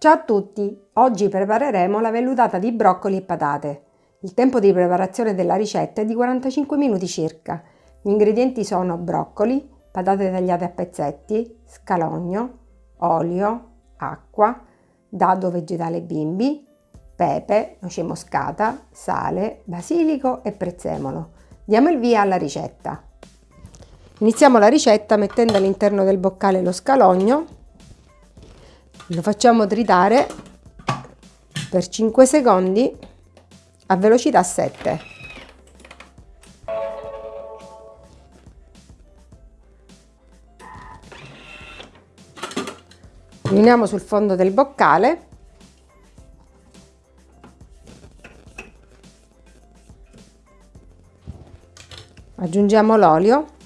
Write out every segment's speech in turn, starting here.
Ciao a tutti! Oggi prepareremo la vellutata di broccoli e patate. Il tempo di preparazione della ricetta è di 45 minuti circa. Gli ingredienti sono broccoli, patate tagliate a pezzetti, scalogno, olio, acqua, dado vegetale bimbi, pepe, noce moscata, sale, basilico e prezzemolo. Diamo il via alla ricetta. Iniziamo la ricetta mettendo all'interno del boccale lo scalogno lo facciamo tritare per 5 secondi a velocità 7 riuniamo sul fondo del boccale. Aggiungiamo l'olio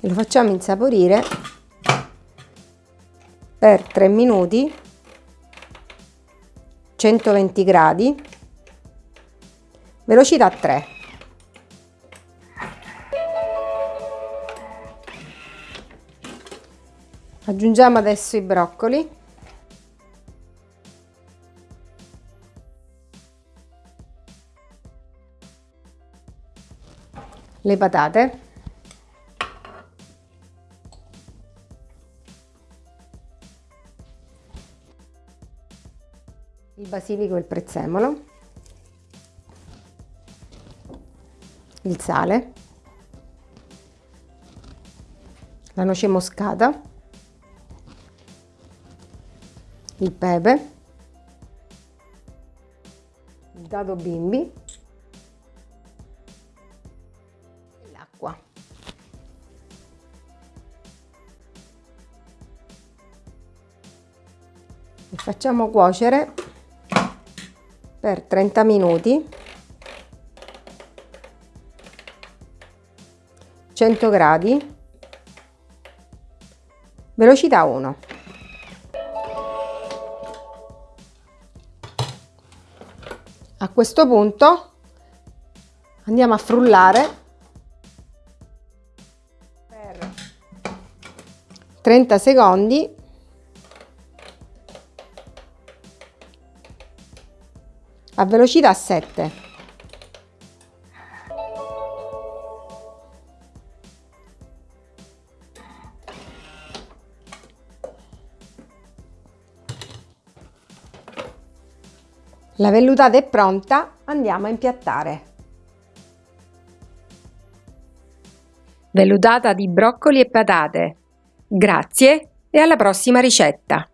e lo facciamo insaporire per 3 minuti 120 gradi velocità 3 aggiungiamo adesso i broccoli. Le patate il basilico e il prezzemolo, il sale, la noce moscata, il pepe, il dado bimbi l'acqua. Facciamo cuocere per 30 minuti. 100 gradi. Velocità 1 a questo punto andiamo a frullare per 30 secondi a velocità 7. La vellutata è pronta, andiamo a impiattare. Vellutata di broccoli e patate. Grazie e alla prossima ricetta!